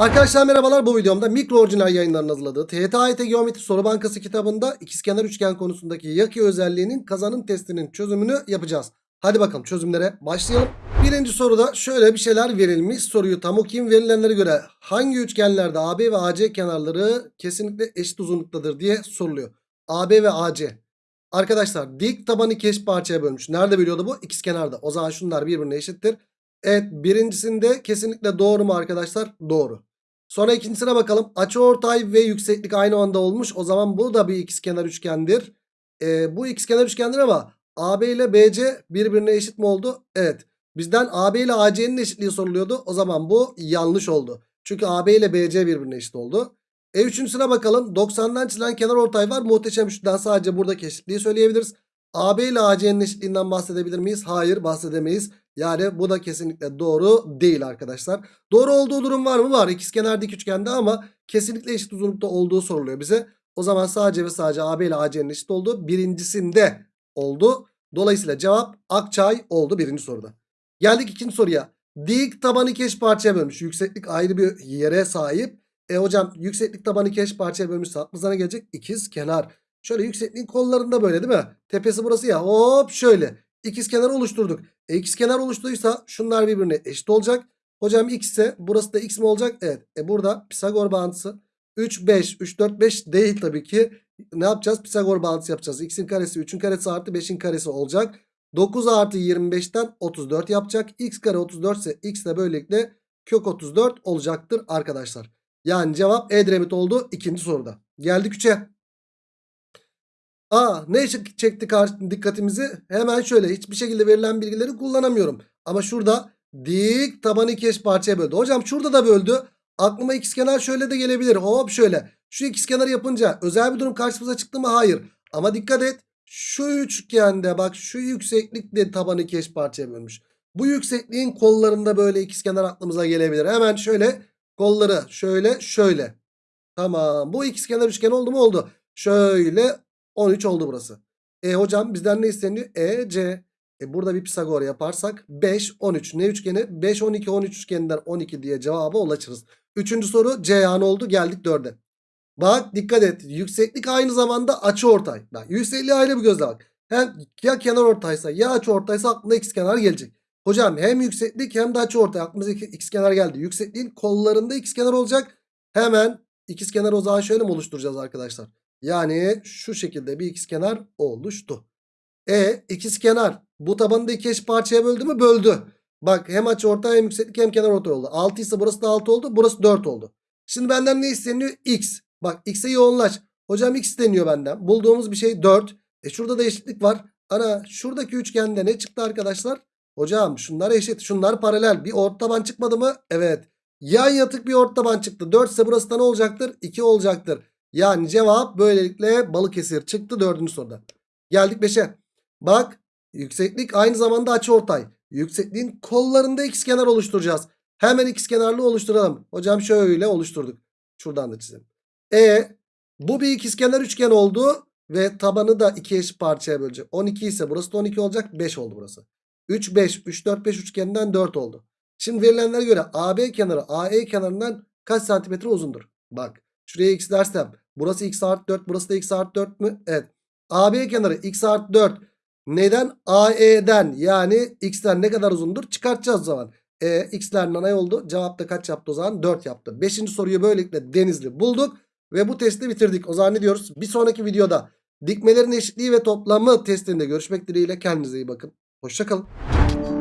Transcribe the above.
Arkadaşlar merhabalar bu videomda mikro orijinal yayınlarının hazırladığı AYT Geometri Soru Bankası kitabında ikizkenar üçgen konusundaki yaki özelliğinin kazanım testinin çözümünü yapacağız. Hadi bakalım çözümlere başlayalım. Birinci soruda şöyle bir şeyler verilmiş. Soruyu tam okuyayım. Verilenlere göre hangi üçgenlerde AB ve AC kenarları kesinlikle eşit uzunluktadır diye soruluyor. AB ve AC. Arkadaşlar dik tabanı iki eş parçaya bölmüş. Nerede bölüyordu bu? İkizkenarda. O zaman şunlar birbirine eşittir. Evet birincisinde kesinlikle doğru mu arkadaşlar? Doğru. Sonra ikincisine bakalım. Açıortay ve yükseklik aynı anda olmuş. O zaman bu da bir ikizkenar üçgendir. Ee, bu ikizkenar üçgendir ama AB ile BC birbirine eşit mi oldu? Evet. Bizden AB ile AC'nin eşitliği soruluyordu. O zaman bu yanlış oldu. Çünkü AB ile BC birbirine eşit oldu. E üçüncüsüne bakalım. 90'dan çizilen kenar ortay var. Muhteşem üçlüden sadece buradaki eşitliği söyleyebiliriz. AB ile AC'nin eşitliğinden bahsedebilir miyiz? Hayır bahsedemeyiz. Yani bu da kesinlikle doğru değil arkadaşlar. Doğru olduğu durum var mı? Var. İkizkenar dik üçgende ama kesinlikle eşit uzunlukta olduğu soruluyor bize. O zaman sadece ve sadece AB ile AC'nin eşit olduğu birincisinde oldu. Dolayısıyla cevap Akçay oldu birinci soruda. Geldik ikinci soruya. Dik taban iki eş parçaya bölmüş. Yükseklik ayrı bir yere sahip. E hocam yükseklik tabanı iki eş parçaya bölmüşse aklımıza ne gelecek? İkiz kenar. Şöyle yüksekliğin kollarında böyle değil mi? Tepesi burası ya. Hop şöyle. İkiz kenar oluşturduk. E ikiz kenar oluşturduysa şunlar birbirine eşit olacak. Hocam x ise burası da x mi olacak? Evet. E burada Pisagor bağıntısı 3 5 3 4 5 değil tabii ki. Ne yapacağız? Pisagor bağıntısı yapacağız. x'in karesi 3'ün karesi artı 5'in karesi olacak. 9 artı 25'ten 34 yapacak. x kare 34 ise x de böylelikle kök 34 olacaktır arkadaşlar. Yani cevap Edremit oldu ikinci soruda. Geldik 3'e. Aa ne çek- çekti dikkatimizi? Hemen şöyle hiçbir şekilde verilen bilgileri kullanamıyorum. Ama şurada dik tabanı iki eş parçaya böldü. Hocam şurada da böldü. Aklıma ikizkenar şöyle de gelebilir. Hop şöyle. Şu ikizkenarı yapınca özel bir durum karşımıza çıktı mı? Hayır. Ama dikkat et. Şu üçgende bak şu yükseklik de tabanı iki eş parçaya bölmüş. Bu yüksekliğin kollarında böyle ikizkenar aklımıza gelebilir. Hemen şöyle kolları şöyle şöyle. Tamam. Bu ikizkenar üçgen oldu mu? Oldu. Şöyle 13 oldu burası. E hocam bizden ne isteniyor? E, C. E burada bir Pisagor yaparsak 5, 13. Ne üçgeni? 5, 12, 13 üçgeninden 12 diye cevaba ulaşırız. Üçüncü soru C yani oldu. Geldik dörde. Bak dikkat et. Yükseklik aynı zamanda açı ortay. Bak yüksekliği ayrı bir gözle bak. Hem ya kenar ortaysa ya açı ortaysa aklına x kenar gelecek. Hocam hem yükseklik hem de açı ortay. Aklımıza x kenar geldi. Yüksekliğin kollarında x kenar olacak. Hemen ikizkenar o zaman şöyle mi oluşturacağız arkadaşlar? Yani şu şekilde bir ikizkenar oluştu. E ikizkenar bu tabanı da iki eş parçaya böldü mü? Böldü. Bak hem açıortay hem yükseklik hem kenar ortay oldu. 6 ise burası da 6 oldu. Burası 4 oldu. Şimdi benden ne isteniyor? X. Bak x'e yoğunlaş. Hocam x isteniyor benden. Bulduğumuz bir şey 4. E şurada da eşitlik var. Ana şuradaki üçgende ne çıktı arkadaşlar? Hocam şunlar eşit. Şunlar paralel. Bir ort taban çıkmadı mı? Evet. Yan yatık bir ort taban çıktı. 4 ise burası da ne olacaktır? 2 olacaktır. Yani cevap böylelikle Balıkesir çıktı dördüncü soruda. Geldik 5'e. Bak yükseklik aynı zamanda açıortay. Yüksekliğin kollarında ikizkenar oluşturacağız. Hemen ikizkenarlı oluşturalım. Hocam şöyle oluşturduk. Şuradan da çizelim. E bu bir ikizkenar üçgen oldu ve tabanı da iki eşit parçaya bölecek. 12 ise burası da 12 olacak. 5 oldu burası. 3 5 3 4 5 üçgeninden 4 oldu. Şimdi verilenlere göre AB kenarı AE kenarından kaç santimetre uzundur? Bak şuraya x dersem burası x artı 4 burası da x artı 4 mü? Evet. AB kenarı x artı 4 neden? AE'den yani x'ten ne kadar uzundur? Çıkartacağız o zaman. E, x'ler nanay oldu. Cevap da kaç yaptı o zaman? 4 yaptı. Beşinci soruyu böylelikle denizli bulduk. Ve bu testi bitirdik. O zaman ne diyoruz? Bir sonraki videoda dikmelerin eşitliği ve toplamı testinde görüşmek dileğiyle. Kendinize iyi bakın. Hoşçakalın.